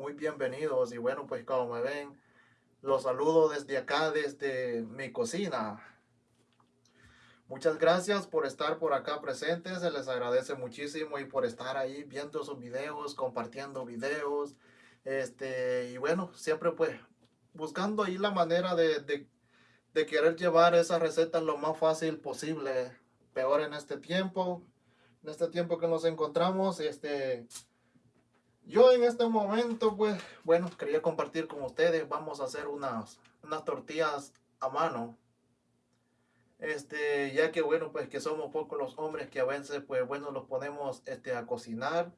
muy bienvenidos y bueno, pues como me ven, los saludo desde acá, desde mi cocina. Muchas gracias por estar por acá presentes, se les agradece muchísimo y por estar ahí viendo sus videos, compartiendo videos, este, y bueno, siempre pues buscando ahí la manera de, de, querer llevar esas recetas lo más fácil posible, peor en este tiempo, en este tiempo que nos encontramos, este, yo en este momento, pues, bueno, quería compartir con ustedes, vamos a hacer unas, unas tortillas a mano, este, ya que bueno, pues que somos pocos los hombres que a veces, pues bueno, los ponemos, este, a cocinar,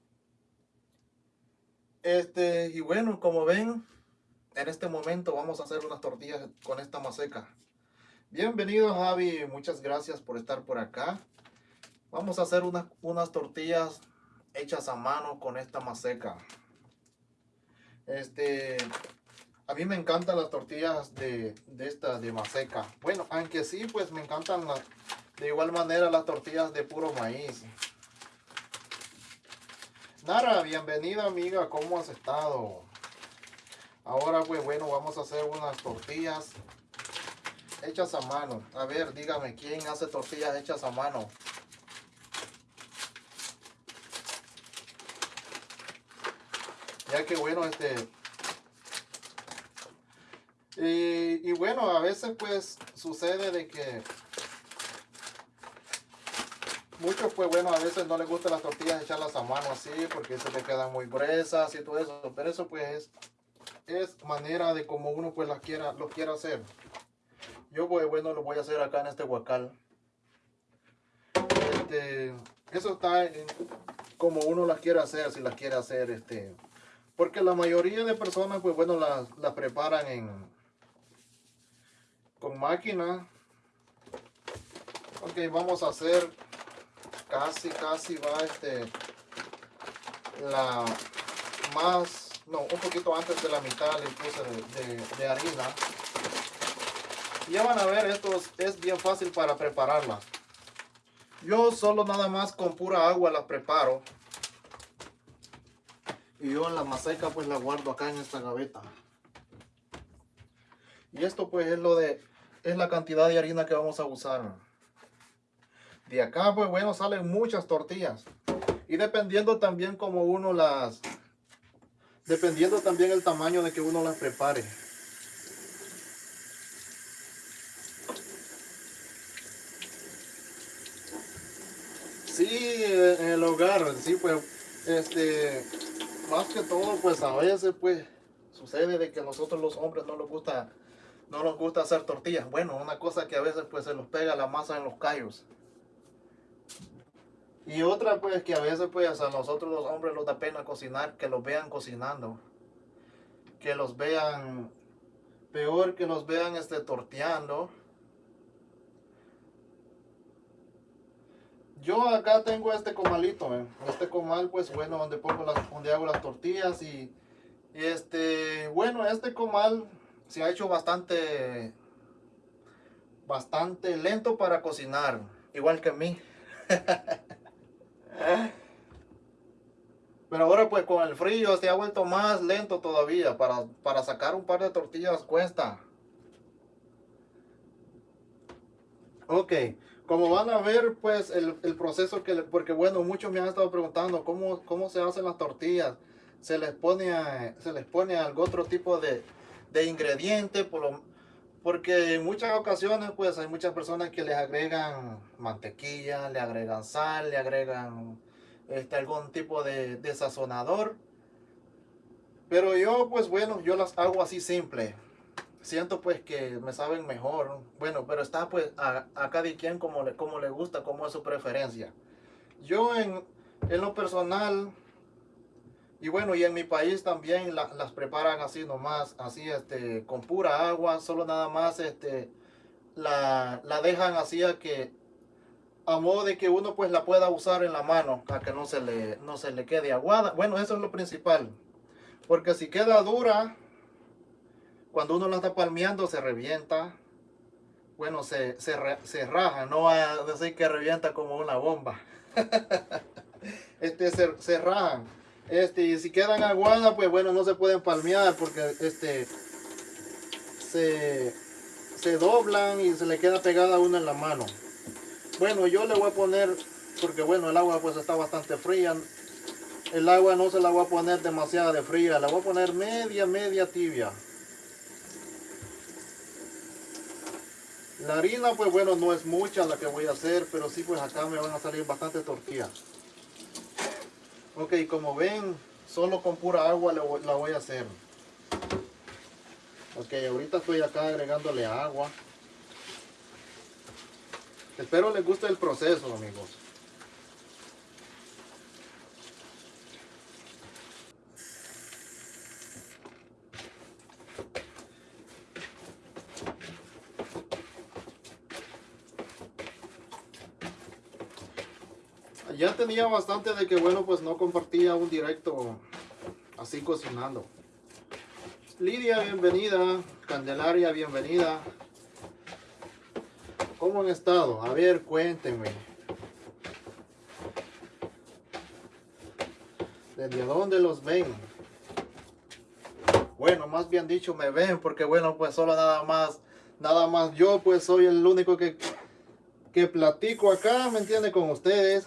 este, y bueno, como ven, en este momento vamos a hacer unas tortillas con esta maseca. Bienvenido Javi, muchas gracias por estar por acá. Vamos a hacer unas, unas tortillas hechas a mano con esta maseca. Este, a mí me encantan las tortillas de, de esta de maseca. Bueno, aunque sí, pues me encantan de igual manera las tortillas de puro maíz. Nara, bienvenida amiga, ¿cómo has estado? Ahora pues bueno, vamos a hacer unas tortillas hechas a mano. A ver, dígame, ¿quién hace tortillas hechas a mano? Ya que bueno, este... Y, bueno, a veces pues sucede de que muchos pues bueno, a veces no les gustan las tortillas echarlas a mano así porque se te quedan muy gruesas y todo eso, pero eso pues es, manera de como uno pues las quiera, lo quiera hacer. Yo pues bueno, lo voy a hacer acá en este huacal. Este, eso está en, como uno las quiere hacer, si las quiere hacer este porque la mayoría de personas, pues bueno, las preparan en con máquina. Ok, vamos a hacer casi, casi va este la más, no, un poquito antes de la mitad le puse de, harina. ya van a ver, esto es bien fácil para prepararla. Yo solo nada más con pura agua la preparo. Y yo la maseca pues la guardo acá en esta gaveta. Y esto pues es lo de, es la cantidad de harina que vamos a usar. De acá pues bueno salen muchas tortillas. Y dependiendo también como uno las, dependiendo también el tamaño de que uno las prepare. Sí, en el hogar, sí, pues, este, más que todo, pues a veces, pues, sucede de que a nosotros los hombres no nos gusta, no nos gusta hacer tortillas. Bueno, una cosa que a veces, pues, se nos pega la masa en los callos. Y otra, pues, que a veces, pues, a nosotros los hombres nos da pena cocinar, que los vean cocinando. Que los vean, peor que los vean, este, torteando. Yo acá tengo este comalito, este comal pues bueno donde pongo las, donde hago las tortillas y, este bueno este comal se ha hecho bastante bastante lento para cocinar igual que a mí. Pero ahora pues con el frío se ha vuelto más lento todavía. Para, para sacar un par de tortillas cuesta. Ok como van a ver, pues, el, proceso que, porque bueno, muchos me han estado preguntando cómo, cómo se hacen las tortillas. Se les pone, se les pone algún otro tipo de, de ingrediente, por lo, porque en muchas ocasiones, pues, hay muchas personas que les agregan mantequilla, le agregan sal, le agregan este, algún tipo de, de sazonador. Pero yo, pues, bueno, yo las hago así simple siento pues que me saben mejor. Bueno, pero está pues a, cada quien como le, como le gusta, como es su preferencia. Yo en, en lo personal, y bueno, y en mi país también las preparan así nomás, así este, con pura agua, solo nada más este, la, la dejan así a que, a modo de que uno pues la pueda usar en la mano, a que no se le, no se le quede aguada. Bueno, eso es lo principal. Porque si queda dura, cuando uno la está palmeando se revienta. Bueno, se, se, raja, no va a decir que revienta como una bomba. este, se, se rajan. Este, y si quedan aguadas, pues bueno, no se pueden palmear porque este se, se doblan y se le queda pegada una en la mano. Bueno, yo le voy a poner, porque bueno, el agua pues está bastante fría. El agua no se la voy a poner demasiado de fría, la voy a poner media, media tibia. La harina pues bueno, no es mucha la que voy a hacer, pero sí pues acá me van a salir bastante tortillas. Ok, como ven, solo con pura agua la voy a hacer. Ok, ahorita estoy acá agregándole agua. Espero les guste el proceso, amigos. Ya tenía bastante de que, bueno, pues no compartía un directo así cocinando. Lidia, bienvenida. Candelaria, bienvenida. ¿Cómo han estado? A ver, cuéntenme. ¿Desde dónde los ven? Bueno, más bien dicho, me ven porque bueno, pues solo nada más, nada más yo pues soy el único que, que platico acá, ¿me entiende? Con ustedes.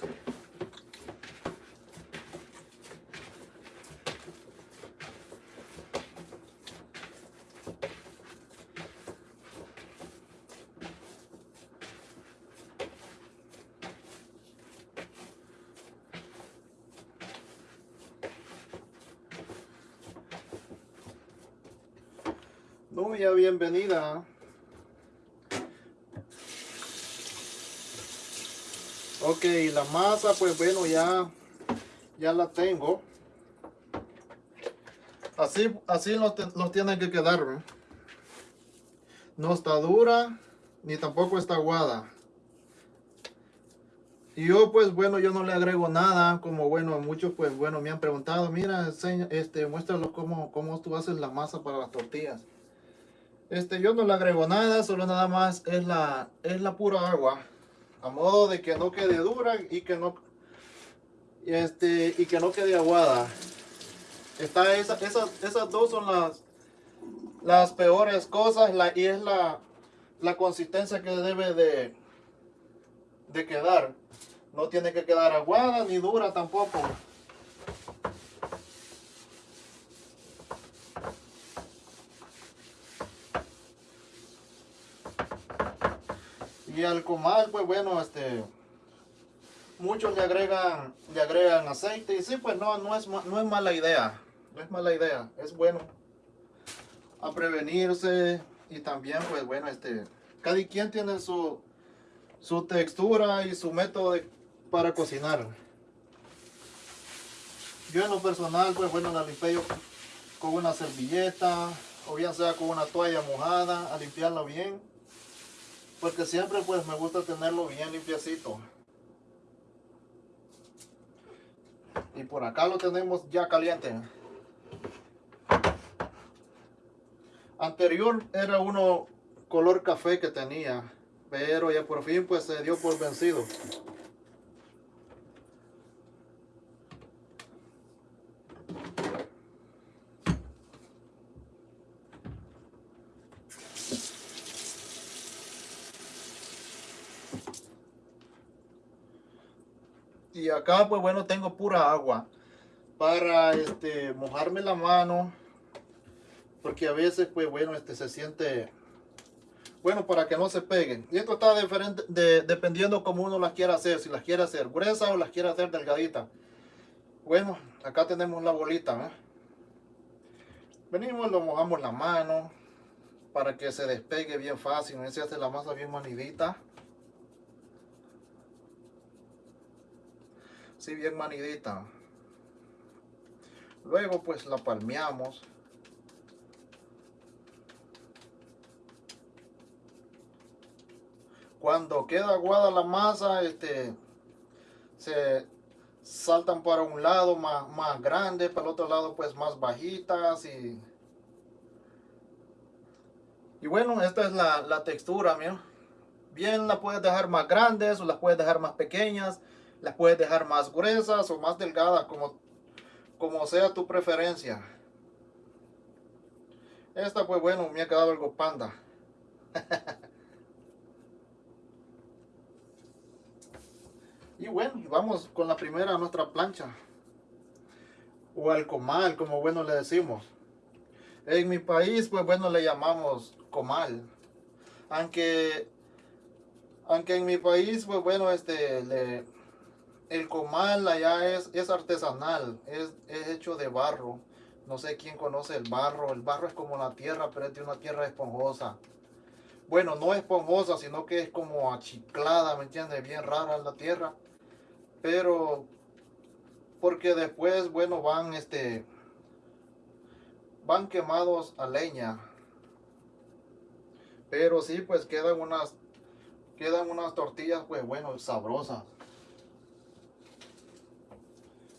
Nubia, bienvenida. Ok, la masa, pues bueno, ya, ya la tengo. Así, así los, tiene que quedar. No está dura, ni tampoco está aguada. Y yo, pues bueno, yo no le agrego nada, como bueno, muchos, pues bueno, me han preguntado, mira, este, muéstralo cómo, cómo tú haces la masa para las tortillas. Este, yo no le agrego nada, solo nada más es la, es la pura agua. A modo de que no quede dura y que no, este, y que no quede aguada. Está esa, esas dos son las, las peores cosas la, y es la, la consistencia que debe de, de quedar. No tiene que quedar aguada ni dura tampoco. Y al comal, pues bueno, este, muchos le agregan, le agregan aceite y sí, pues no, no es, no es mala idea, no es mala idea, es bueno a prevenirse y también, pues bueno, este, cada quien tiene su, su textura y su método para cocinar. Yo en lo personal, pues bueno, la limpio con una servilleta o bien sea con una toalla mojada a limpiarla bien porque siempre pues me gusta tenerlo bien limpiecito. Y por acá lo tenemos ya caliente. Anterior era uno color café que tenía, pero ya por fin pues se dio por vencido. Y acá pues bueno tengo pura agua para este mojarme la mano porque a veces pues bueno este se siente bueno para que no se peguen. Y esto está diferente de, dependiendo como uno las quiera hacer si las quiere hacer gruesa o las quiere hacer delgadita. Bueno acá tenemos la bolita ¿eh? venimos lo mojamos la mano para que se despegue bien fácil se hace la masa bien manidita así bien manidita. Luego pues la palmeamos. Cuando queda aguada la masa, este, se saltan para un lado más, más grande, para el otro lado pues más bajitas y y bueno, esta es la, la textura, mira. Bien la puedes dejar más grandes o las puedes dejar más pequeñas las puedes dejar más gruesas o más delgadas como, como sea tu preferencia. Esta pues bueno, me ha quedado algo panda. y bueno, vamos con la primera nuestra plancha. O al comal, como bueno le decimos. En mi país, pues bueno, le llamamos comal. Aunque, aunque en mi país, pues bueno, este, le, el comal allá es, es artesanal, es, es, hecho de barro. No sé quién conoce el barro. El barro es como la tierra, pero es de una tierra esponjosa. Bueno, no esponjosa, sino que es como achiclada, ¿me entiendes? Bien rara la tierra. Pero, porque después, bueno, van, este, van quemados a leña. Pero sí, pues quedan unas, quedan unas tortillas, pues bueno, sabrosas.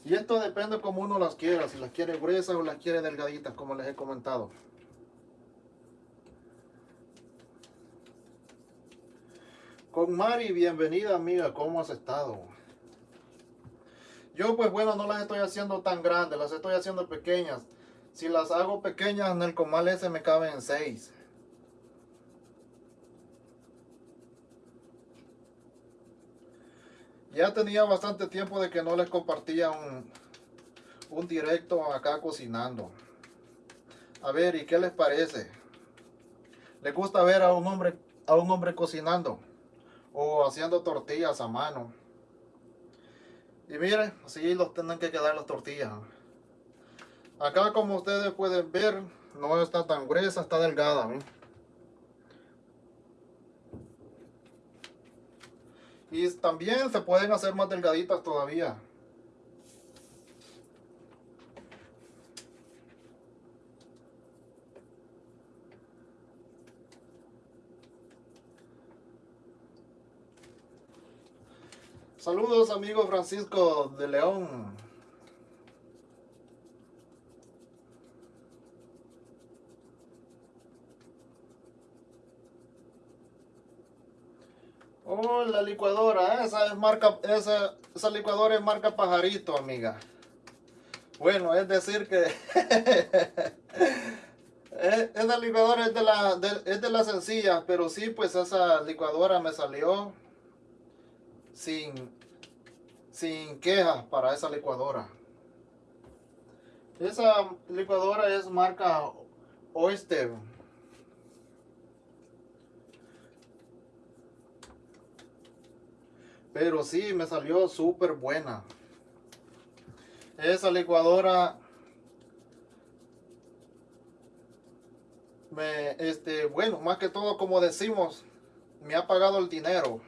Y esto depende como uno las quiera, si las quiere gruesas o las quiere delgaditas, como les he comentado. Con Mari, bienvenida amiga, ¿cómo has estado? Yo pues bueno, no las estoy haciendo tan grandes, las estoy haciendo pequeñas. Si las hago pequeñas en el comal ese me caben seis. Ya tenía bastante tiempo de que no les compartía un, un directo acá cocinando. A ver, ¿y qué les parece? ¿Les gusta ver a un hombre, a un hombre cocinando? O haciendo tortillas a mano. Y miren, así los tienen que quedar las tortillas. Acá como ustedes pueden ver, no está tan gruesa, está delgada. Y también se pueden hacer más delgaditas todavía. Saludos amigo Francisco de León. Oh, la licuadora, esa es marca, esa, esa licuadora es marca pajarito, amiga. Bueno, es decir que esa licuadora es de la es de la sencilla, pero sí, pues esa licuadora me salió sin sin quejas para esa licuadora. Esa licuadora es marca Oyster. Pero sí, me salió súper buena. Esa licuadora me, este, bueno, más que todo como decimos, me ha pagado el dinero.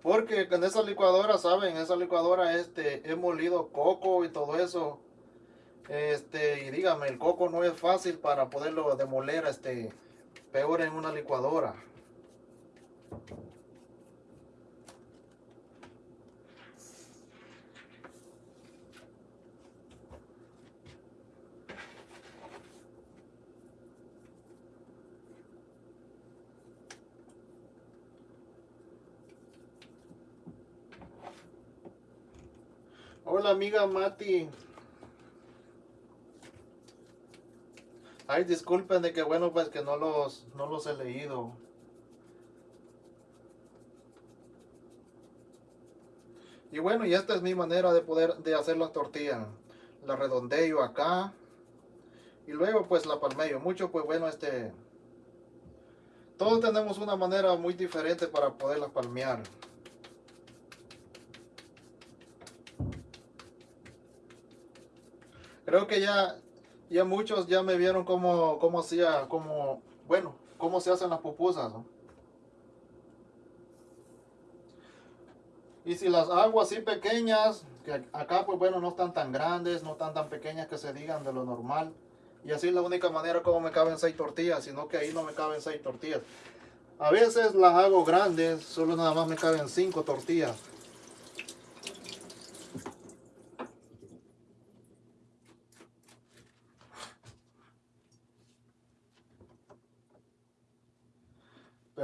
Porque con esa licuadora, saben, esa licuadora este, he molido coco y todo eso. Este, y dígame, el coco no es fácil para poderlo demoler, este, peor en una licuadora. Hola amiga Mati. Ay, disculpen de que bueno, pues que no los, no los he leído. Y bueno, y esta es mi manera de poder de hacer la tortilla. La redondeo acá. Y luego pues la palmeo. Mucho pues bueno, este... Todos tenemos una manera muy diferente para poderla palmear. Creo que ya ya muchos ya me vieron cómo, cómo hacía, como, bueno, cómo se hacen las pupusas. Y si las hago así pequeñas, que acá pues bueno no están tan grandes, no están tan pequeñas que se digan de lo normal. Y así es la única manera como me caben seis tortillas, sino que ahí no me caben seis tortillas. A veces las hago grandes, solo nada más me caben cinco tortillas.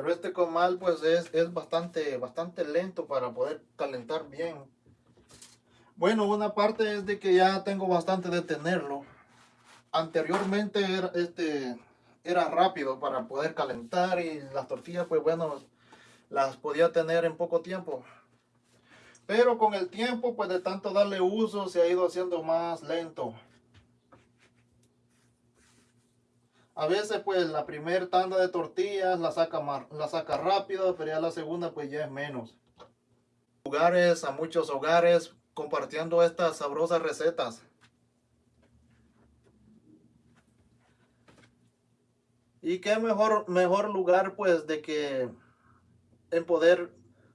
Pero este comal pues es, es bastante, bastante lento para poder calentar bien. Bueno, una parte es de que ya tengo bastante de tenerlo. Anteriormente era, este, era rápido para poder calentar y las tortillas pues bueno, las podía tener en poco tiempo. Pero con el tiempo pues de tanto darle uso se ha ido haciendo más lento. A veces pues la primera tanda de tortillas la saca, la saca rápido, pero ya la segunda pues ya es menos. Lugares, a muchos hogares compartiendo estas sabrosas recetas. Y qué mejor, mejor lugar pues de que en poder,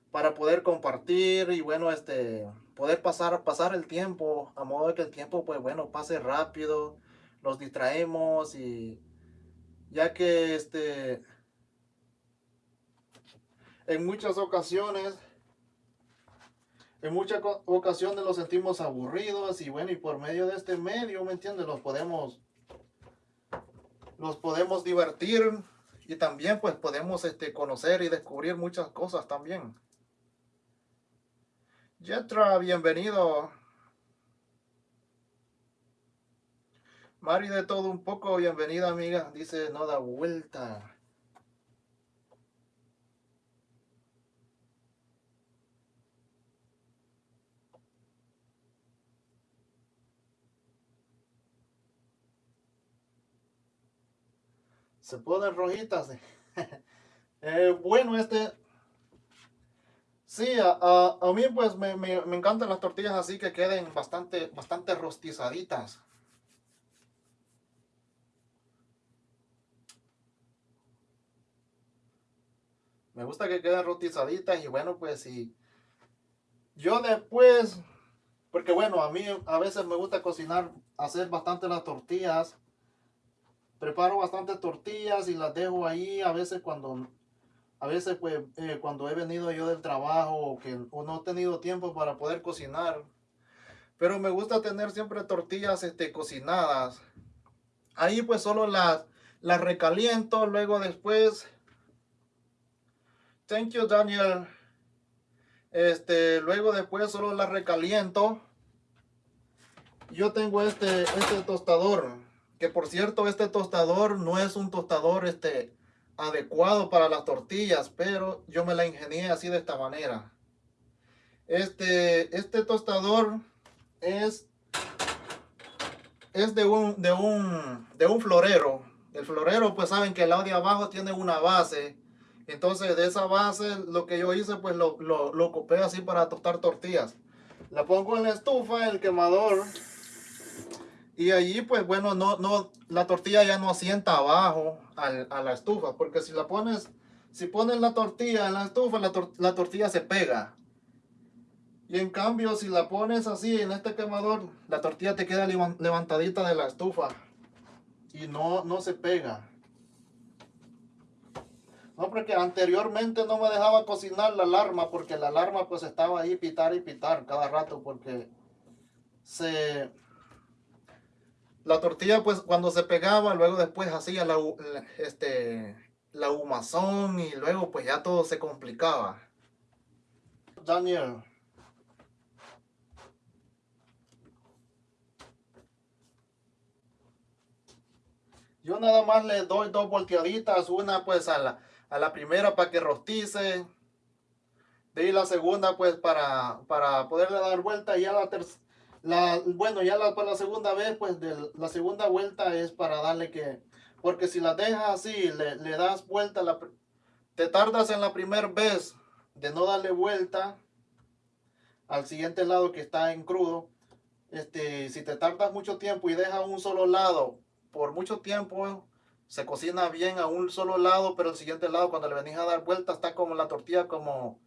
para poder compartir y bueno, este, poder pasar, pasar el tiempo, a modo de que el tiempo pues bueno, pase rápido, nos distraemos y ya que este en muchas ocasiones en muchas ocasiones los sentimos aburridos y bueno y por medio de este medio me entiendes los podemos los podemos divertir y también pues podemos este conocer y descubrir muchas cosas también. Yetra bienvenido Mari de todo un poco, bienvenida amiga. Dice, no da vuelta. Se ponen rojitas. eh, bueno, este... Sí, a, a, mí pues me, me, me encantan las tortillas así que queden bastante, bastante rostizaditas. Me gusta que queden rotizaditas y bueno, pues si yo después, porque bueno, a mí a veces me gusta cocinar, hacer bastante las tortillas. Preparo bastante tortillas y las dejo ahí a veces cuando, a veces pues eh, cuando he venido yo del trabajo o, que, o no he tenido tiempo para poder cocinar. Pero me gusta tener siempre tortillas este, cocinadas. Ahí pues solo las, las recaliento, luego después Thank you, Daniel. Este, luego después solo la recaliento. Yo tengo este, este tostador. Que por cierto, este tostador no es un tostador este, adecuado para las tortillas. Pero yo me la ingenié así de esta manera. Este, este tostador es, es de, un, de, un, de un florero. El florero, pues saben que el lado de abajo tiene una base entonces de esa base lo que yo hice pues lo, lo, copé así para tostar tortillas. La pongo en la estufa, el quemador. Y allí pues bueno, no, no, la tortilla ya no asienta abajo a la estufa. Porque si la pones, si pones la tortilla en la estufa, la, la tortilla se pega. Y en cambio si la pones así en este quemador, la tortilla te queda levantadita de la estufa. Y no, no se pega. No, porque anteriormente no me dejaba cocinar la alarma porque la alarma pues estaba ahí pitar y pitar cada rato porque se... La tortilla pues cuando se pegaba luego después hacía la, este, la humazón y luego pues ya todo se complicaba. Daniel. Yo nada más le doy dos volteaditas, una pues a la, a la primera para que rostice. De ahí la segunda pues para, para poderle dar vuelta. Y ya la tercera, bueno, ya la, para la segunda vez pues de, la segunda vuelta es para darle que... Porque si la dejas así, le, le das vuelta, la, te tardas en la primera vez de no darle vuelta al siguiente lado que está en crudo. Este, si te tardas mucho tiempo y dejas un solo lado por mucho tiempo, se cocina bien a un solo lado, pero el siguiente lado cuando le venís a dar vuelta está como la tortilla como,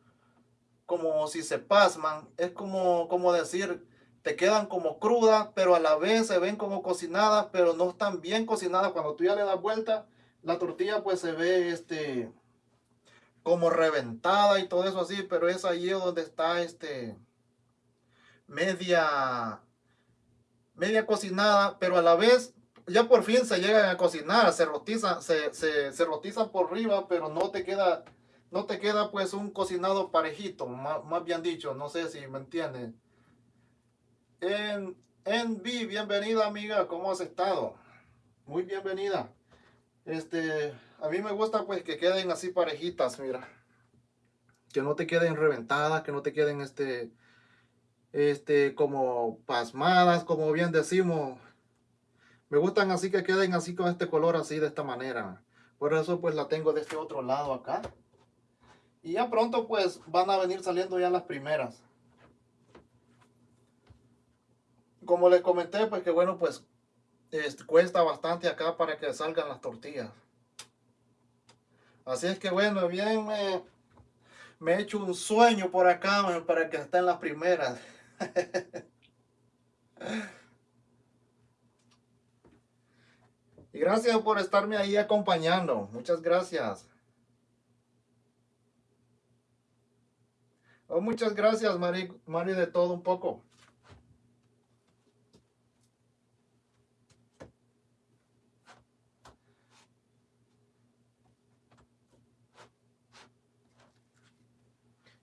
como si se pasman. Es como, como decir, te quedan como crudas, pero a la vez se ven como cocinadas, pero no están bien cocinadas. Cuando tú ya le das vuelta, la tortilla pues se ve este como reventada y todo eso así, pero es ahí donde está este media media cocinada, pero a la vez ya por fin se llegan a cocinar, se rotizan, se, se, se por arriba, pero no te queda, no te queda pues un cocinado parejito, más, más bien dicho, no sé si me entienden. En, en B, bienvenida amiga, ¿cómo has estado? Muy bienvenida. Este, a mí me gusta pues que queden así parejitas, mira. Que no te queden reventadas, que no te queden este, este, como pasmadas, como bien decimos. Me gustan así que queden así con este color así de esta manera. Por eso pues la tengo de este otro lado acá. Y ya pronto pues van a venir saliendo ya las primeras. Como les comenté pues que bueno pues este, cuesta bastante acá para que salgan las tortillas. Así es que bueno, bien me, me he hecho un sueño por acá para que estén las primeras. y gracias por estarme ahí acompañando. Muchas gracias. Oh, muchas gracias, Mari, Mari, de todo un poco.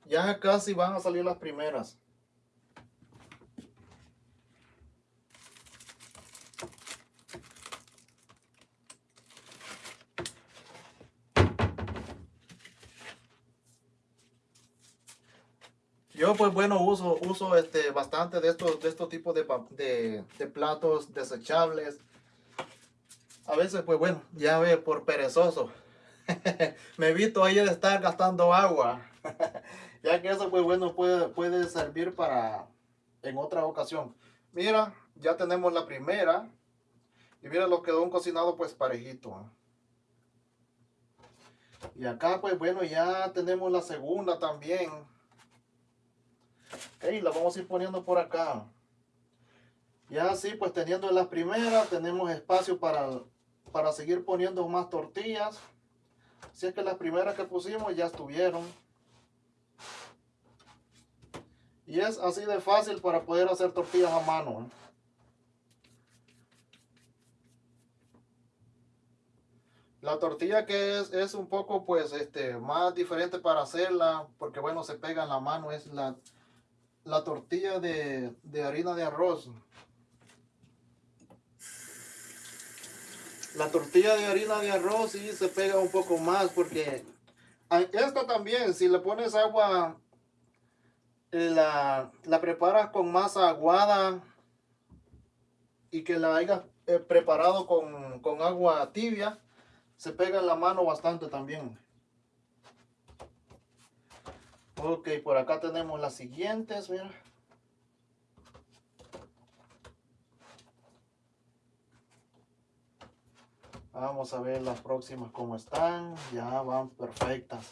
Ya casi van a salir las primeras. Yo pues bueno uso, uso este, bastante de estos, de estos tipos de, de, platos desechables. A veces pues bueno, ya ve por perezoso. Me evito ahí de estar gastando agua. ya que eso pues bueno puede, puede servir para en otra ocasión. Mira, ya tenemos la primera. Y mira lo quedó un cocinado pues parejito. Y acá pues bueno ya tenemos la segunda también. Ok, la vamos a ir poniendo por acá. Ya así, pues teniendo las primeras, tenemos espacio para, para seguir poniendo más tortillas. Así es que las primeras que pusimos ya estuvieron. Y es así de fácil para poder hacer tortillas a mano. ¿eh? La tortilla que es, es un poco pues este más diferente para hacerla porque bueno se pega en la mano es la la tortilla de, harina de arroz. La tortilla de harina de arroz sí se pega un poco más porque esta también, si le pones agua, eh, la, la preparas con masa aguada y que la hayas eh, preparado con, con agua tibia, se pega en la mano bastante también. Ok, por acá tenemos las siguientes, mira. Vamos a ver las próximas cómo están. Ya van perfectas.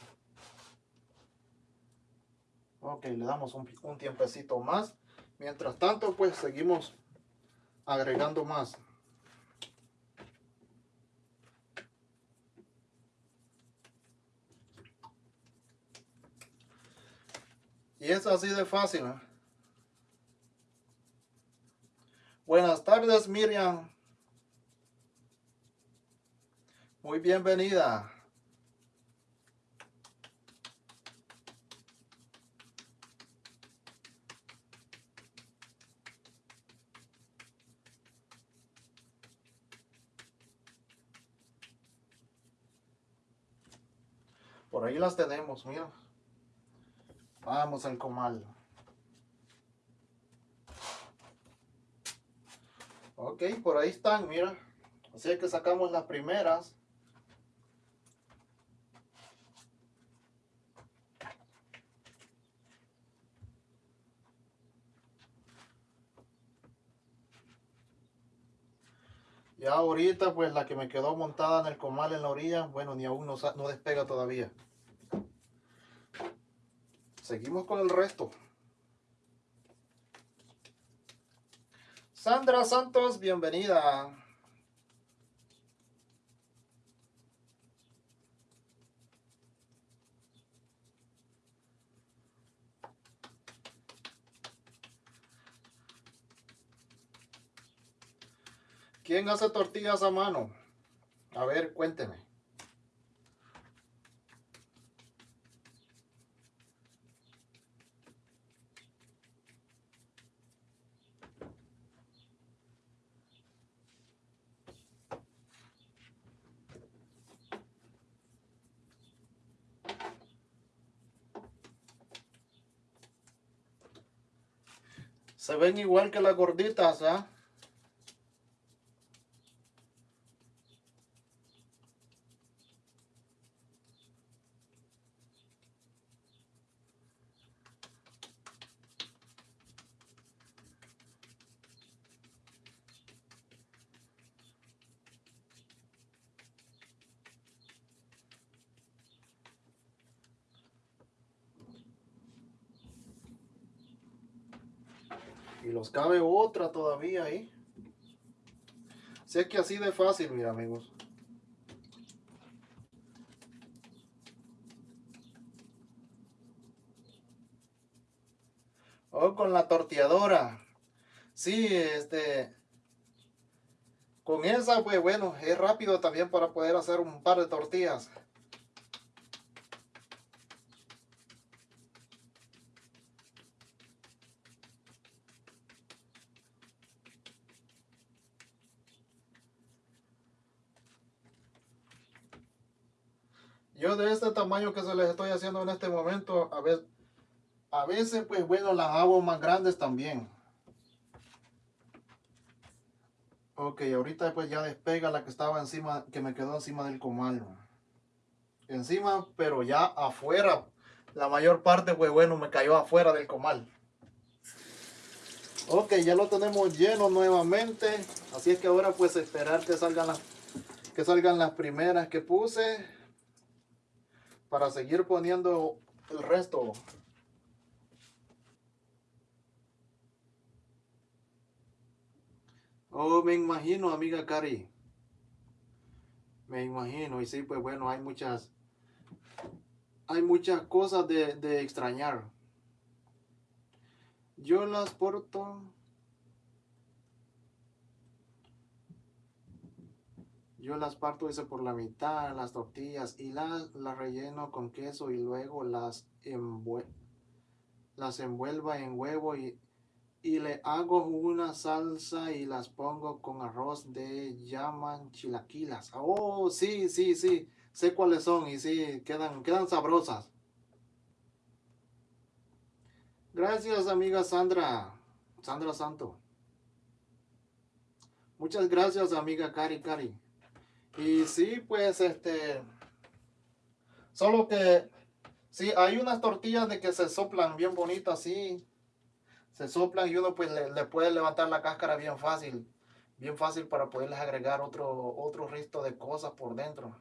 Ok, le damos un, un tiempecito más. Mientras tanto, pues seguimos agregando más. Y es así de fácil. ¿eh? Buenas tardes, Miriam. Muy bienvenida. Por ahí las tenemos, mira. Vamos al comal. Ok, por ahí están, mira. Así que sacamos las primeras. Ya ahorita, pues la que me quedó montada en el comal en la orilla, bueno, ni aún no, no despega todavía. Seguimos con el resto. Sandra Santos, bienvenida. ¿Quién hace tortillas a mano? A ver, cuénteme. Se ven igual que las gorditas, ¿ah? Cabe otra todavía ahí. Sé que así de fácil, mira amigos. O con la torteadora. Sí, este... Con esa, pues bueno, es rápido también para poder hacer un par de tortillas. Yo de este tamaño que se les estoy haciendo en este momento, a veces, a veces pues bueno, las hago más grandes también. Ok, ahorita pues ya despega la que estaba encima, que me quedó encima del comal. Encima, pero ya afuera. La mayor parte pues bueno, me cayó afuera del comal. Ok, ya lo tenemos lleno nuevamente. Así es que ahora pues esperar que salgan las, que salgan las primeras que puse para seguir poniendo el resto. Oh, me imagino, amiga Cari. Me imagino. Y sí, pues bueno, hay muchas... Hay muchas cosas de, extrañar. Yo las porto... Yo las parto ese por la mitad, las tortillas, y las, las relleno con queso y luego las, las envuelva en huevo y, y le hago una salsa y las pongo con arroz de llaman chilaquilas. Oh, sí, sí, sí, sé cuáles son y sí, quedan, quedan sabrosas. Gracias, amiga Sandra, Sandra Santo. Muchas gracias, amiga Cari Cari. Y sí, pues este, solo que sí, hay unas tortillas de que se soplan bien bonitas, sí. Se soplan y uno pues le, puede levantar la cáscara bien fácil. Bien fácil para poderles agregar otro, otro resto de cosas por dentro.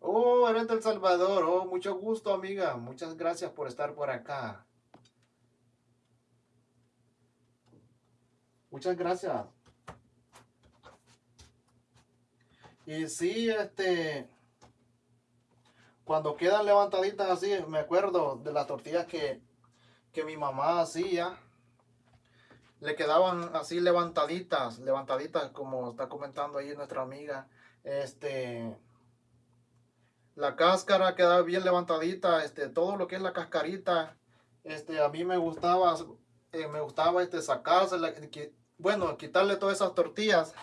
Oh, eres del Salvador. Oh, mucho gusto, amiga. Muchas gracias por estar por acá. Muchas gracias. Y sí, este, cuando quedan levantaditas así, me acuerdo de las tortillas que, que mi mamá hacía. Le quedaban así levantaditas, levantaditas, como está comentando ahí nuestra amiga. Este, la cáscara quedaba bien levantadita, este, todo lo que es la cascarita, este, a mí me gustaba, eh, me gustaba este, sacarse, bueno, quitarle todas esas tortillas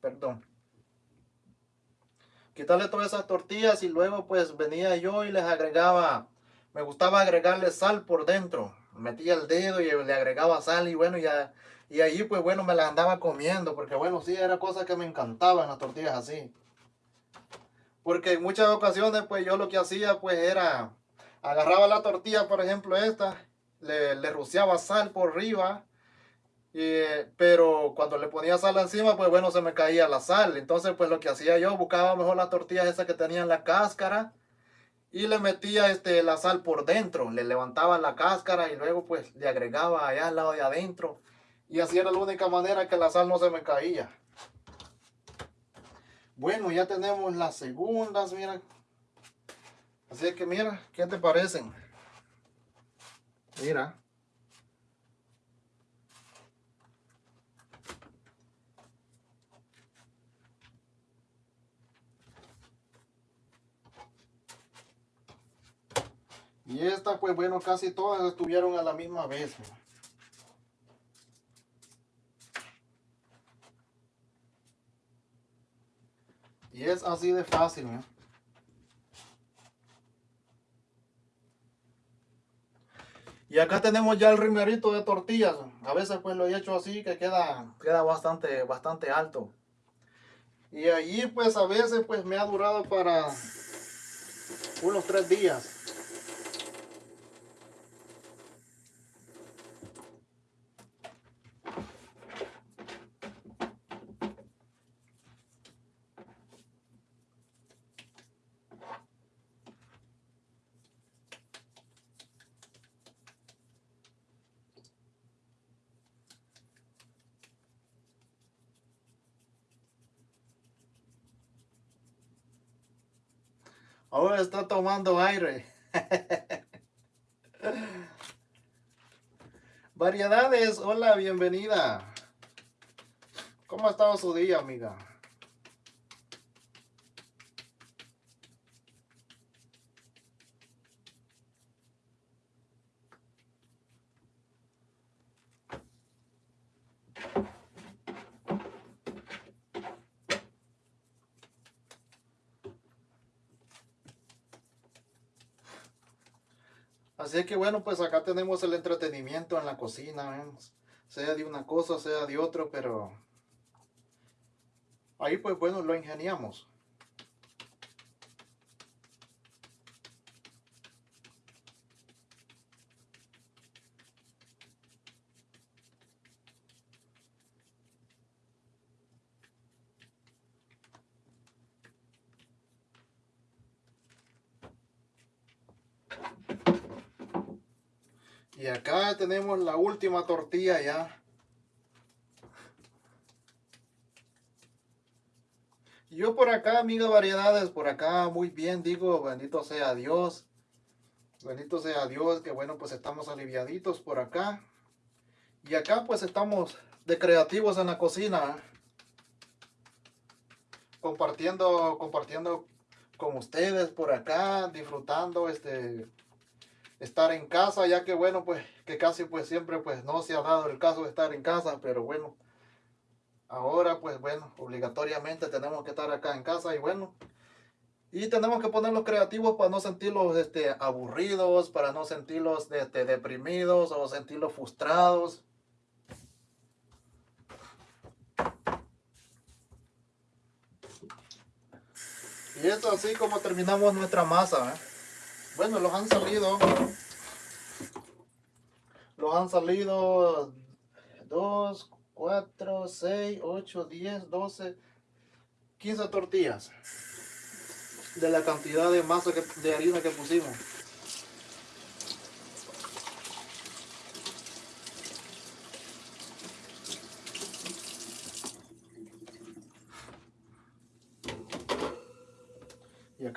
Perdón. Quitarle todas esas tortillas y luego pues venía yo y les agregaba, me gustaba agregarle sal por dentro. Metía el dedo y le agregaba sal y bueno, ya, y allí pues bueno me la andaba comiendo porque bueno, sí, era cosa que me encantaba en las tortillas así. Porque en muchas ocasiones pues yo lo que hacía pues era, agarraba la tortilla, por ejemplo esta, le, le rociaba sal por arriba pero cuando le ponía sal encima, pues bueno, se me caía la sal. Entonces, pues lo que hacía yo, buscaba mejor las tortillas esas que tenían la cáscara y le metía este, la sal por dentro. Le levantaba la cáscara y luego pues le agregaba allá al lado de adentro. Y así era la única manera que la sal no se me caía. Bueno, ya tenemos las segundas, mira. Así que mira, ¿qué te parecen? Mira. Y esta, pues bueno, casi todas estuvieron a la misma vez. Y es así de fácil. Y acá tenemos ya el rimerito de tortillas. A veces pues lo he hecho así que queda, queda bastante, bastante alto. Y allí pues a veces pues me ha durado para unos tres días. Ahora está tomando aire. Variedades, hola, bienvenida. ¿Cómo ha estado su día, amiga? Así que bueno, pues acá tenemos el entretenimiento en la cocina, ¿eh? sea de una cosa, sea de otro, pero ahí pues bueno, lo ingeniamos. Y acá tenemos la última tortilla ya. Yo por acá, amiga variedades, por acá muy bien, digo, bendito sea Dios. Bendito sea Dios, que bueno, pues estamos aliviaditos por acá. Y acá pues estamos de creativos en la cocina. Compartiendo, compartiendo con ustedes por acá, disfrutando este estar en casa, ya que bueno, pues que casi pues siempre pues no se ha dado el caso de estar en casa, pero bueno, ahora pues bueno, obligatoriamente tenemos que estar acá en casa y bueno, y tenemos que ponerlos creativos para no sentirlos este, aburridos, para no sentirlos este, deprimidos o sentirlos frustrados. Y es así como terminamos nuestra masa. ¿eh? Bueno, los han salido. Los han salido 2, 4, 6, 8, 10, 12, 15 tortillas. De la cantidad de masa de harina que pusimos.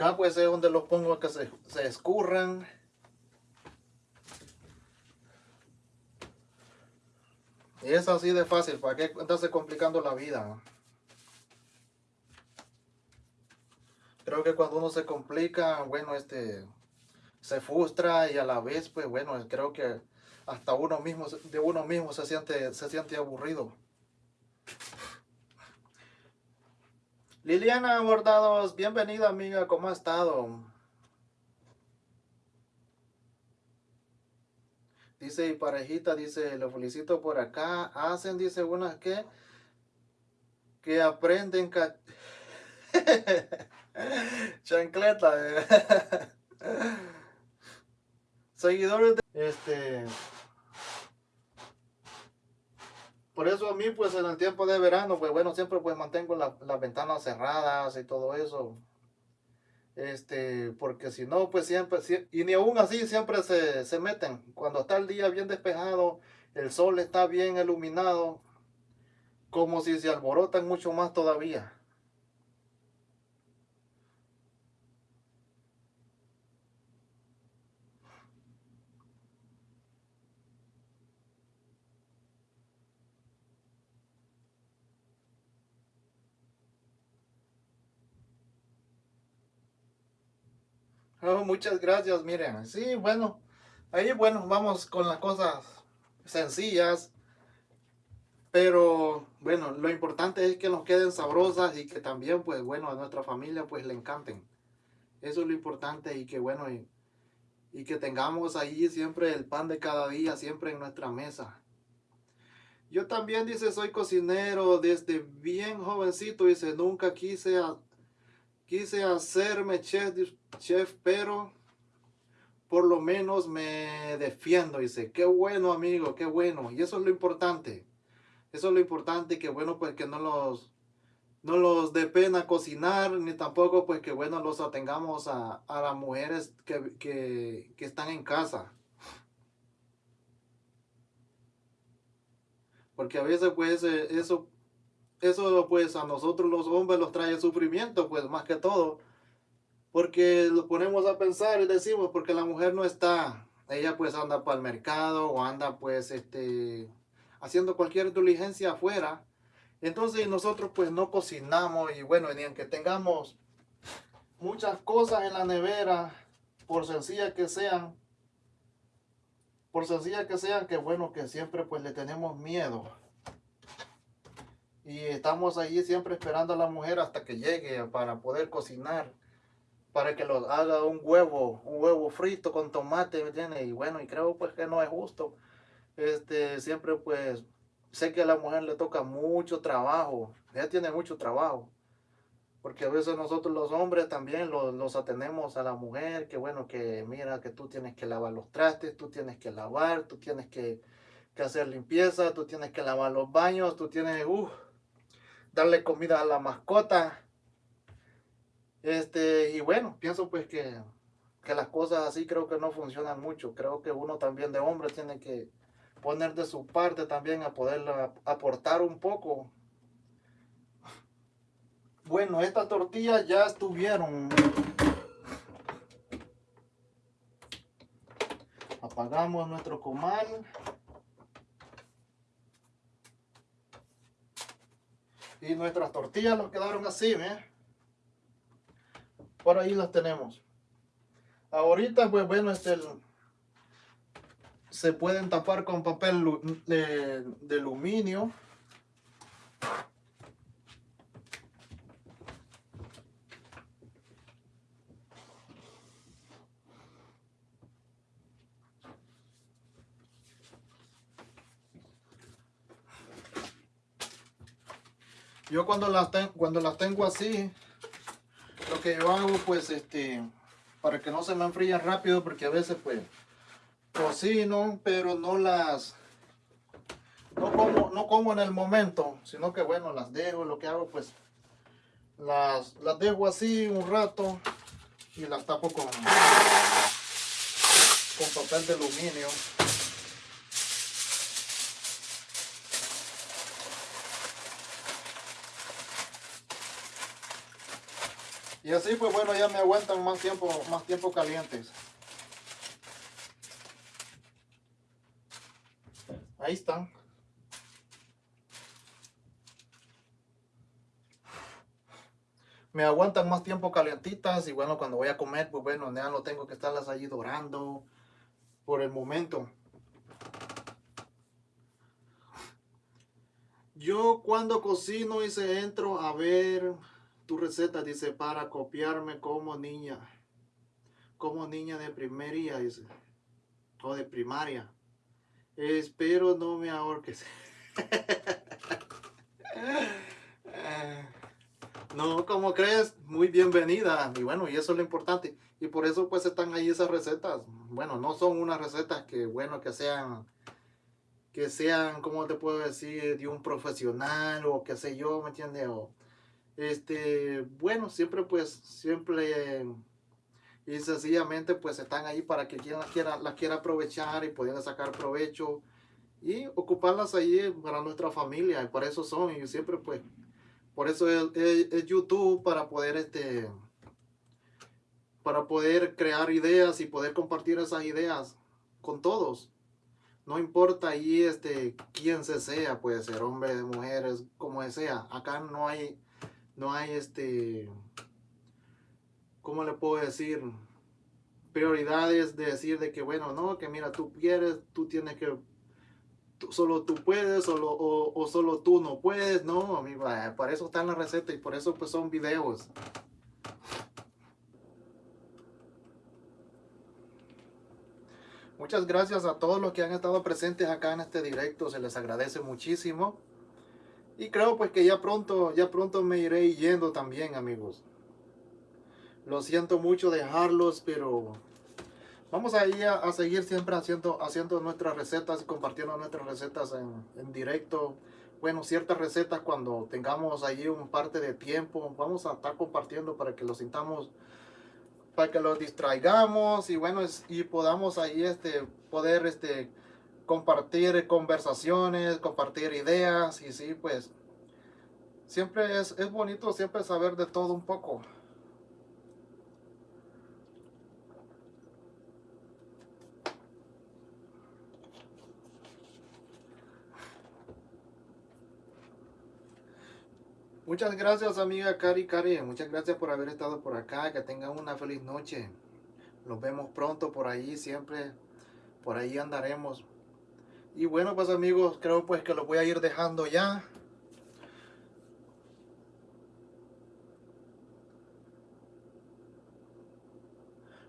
Acá pues es donde los pongo que se, se escurran. Y es así de fácil, ¿para qué estarse complicando la vida? Creo que cuando uno se complica, bueno, este, se frustra y a la vez, pues bueno, creo que hasta uno mismo, de uno mismo se siente, se siente aburrido. Liliana Bordados, bienvenida amiga, ¿cómo ha estado? Dice, y parejita, dice, lo felicito por acá. Hacen, dice, unas que, que aprenden chancleta. Seguidores de, este, por eso a mí, pues en el tiempo de verano, pues bueno, siempre pues mantengo las ventanas cerradas y todo eso. Este, porque si no, pues siempre, y ni aún así siempre se, se meten. Cuando está el día bien despejado, el sol está bien iluminado, como si se alborotan mucho más todavía. Oh, muchas gracias, miren. Sí, bueno, ahí bueno, vamos con las cosas sencillas. Pero bueno, lo importante es que nos queden sabrosas y que también, pues bueno, a nuestra familia pues le encanten. Eso es lo importante y que bueno, y, y que tengamos ahí siempre el pan de cada día, siempre en nuestra mesa. Yo también, dice, soy cocinero desde bien jovencito, dice, nunca quise, quise hacerme chef, chef, pero por lo menos me defiendo, dice, qué bueno amigo, qué bueno, y eso es lo importante, eso es lo importante, que bueno, pues que no los, no los dé pena cocinar, ni tampoco pues que bueno, los atengamos a, a las mujeres que, que, que están en casa. Porque a veces pues eh, eso, eso pues a nosotros los hombres los trae sufrimiento pues más que todo. Porque lo ponemos a pensar y decimos porque la mujer no está, ella pues anda para el mercado o anda pues este haciendo cualquier diligencia afuera. Entonces nosotros pues no cocinamos y bueno, ni aunque tengamos muchas cosas en la nevera, por sencilla que sean, por sencilla que sean, que bueno, que siempre pues le tenemos miedo. Y estamos ahí siempre esperando a la mujer hasta que llegue para poder cocinar. Para que lo haga un huevo, un huevo frito con tomate, ¿me? Y bueno, y creo pues que no es justo. Este, siempre pues, sé que a la mujer le toca mucho trabajo. Ella tiene mucho trabajo. Porque a veces nosotros los hombres también los, los, atendemos a la mujer, que bueno, que mira que tú tienes que lavar los trastes, tú tienes que lavar, tú tienes que, que hacer limpieza, tú tienes que lavar los baños, tú tienes, uh, darle comida a la mascota. Este, y bueno, pienso pues que, que las cosas así creo que no funcionan mucho. Creo que uno también de hombre tiene que poner de su parte también a poder aportar un poco bueno, estas tortillas ya estuvieron. Apagamos nuestro comal. Y nuestras tortillas nos quedaron así, ¿eh? Por ahí las tenemos. Ahorita, pues bueno, este, se pueden tapar con papel de, de aluminio. Yo cuando las, cuando las tengo así, lo que yo hago pues este, para que no se me enfríen rápido, porque a veces pues cocino, pero no las, no como, no como en el momento, sino que bueno, las dejo, lo que hago pues, las, las dejo así un rato y las tapo con, con papel de aluminio. Y así pues bueno, ya me aguantan más tiempo, más tiempo calientes. Ahí están. Me aguantan más tiempo calientitas y bueno, cuando voy a comer, pues bueno, ya no tengo que estarlas allí dorando por el momento. Yo cuando cocino y se entro a ver tu receta dice para copiarme como niña, como niña de primaria, dice, o de primaria. Espero no me ahorques. no, como crees, muy bienvenida. Y bueno, y eso es lo importante. Y por eso pues están ahí esas recetas. Bueno, no son unas recetas que, bueno, que sean, que sean, como te puedo decir, de un profesional o qué sé yo, ¿me entiendes? O, este, bueno, siempre pues, siempre y sencillamente pues están ahí para que quien las quiera, las quiera aprovechar y puedan sacar provecho y ocuparlas ahí para nuestra familia, y para eso son, y siempre pues, por eso es, YouTube para poder este, para poder crear ideas y poder compartir esas ideas con todos. No importa ahí este, quién se sea, puede ser hombre, mujeres, como sea. Acá no hay no hay este, ¿cómo le puedo decir? prioridades de decir de que, bueno, no, que mira, tú quieres, tú tienes que, solo tú puedes, solo, o, solo tú no puedes, no, amigo, eh, para eso están las recetas y por eso pues son videos. Muchas gracias a todos los que han estado presentes acá en este directo, se les agradece muchísimo. Y creo pues que ya pronto, ya pronto me iré yendo también, amigos. Lo siento mucho dejarlos, pero vamos a a, seguir siempre haciendo, haciendo nuestras recetas y compartiendo nuestras recetas en, en, directo. Bueno, ciertas recetas cuando tengamos allí un parte de tiempo, vamos a estar compartiendo para que lo sintamos, para que lo distraigamos y bueno, y podamos ahí este, poder este, compartir conversaciones, compartir ideas y sí, pues siempre es, es bonito siempre saber de todo un poco. Muchas gracias amiga Cari Cari, muchas gracias por haber estado por acá, que tengan una feliz noche. Nos vemos pronto por ahí, siempre por ahí andaremos. Y bueno pues amigos, creo pues que los voy a ir dejando ya.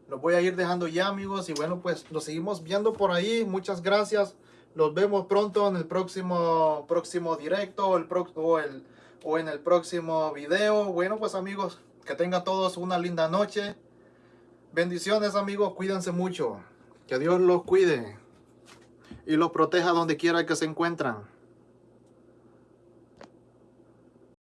Los voy a ir dejando ya amigos y bueno pues los seguimos viendo por ahí. Muchas gracias. Los vemos pronto en el próximo próximo directo pro, o el o en el próximo video. Bueno, pues amigos, que tengan todos una linda noche. Bendiciones amigos, cuídense mucho. Que Dios los cuide y los proteja donde quiera que se encuentran.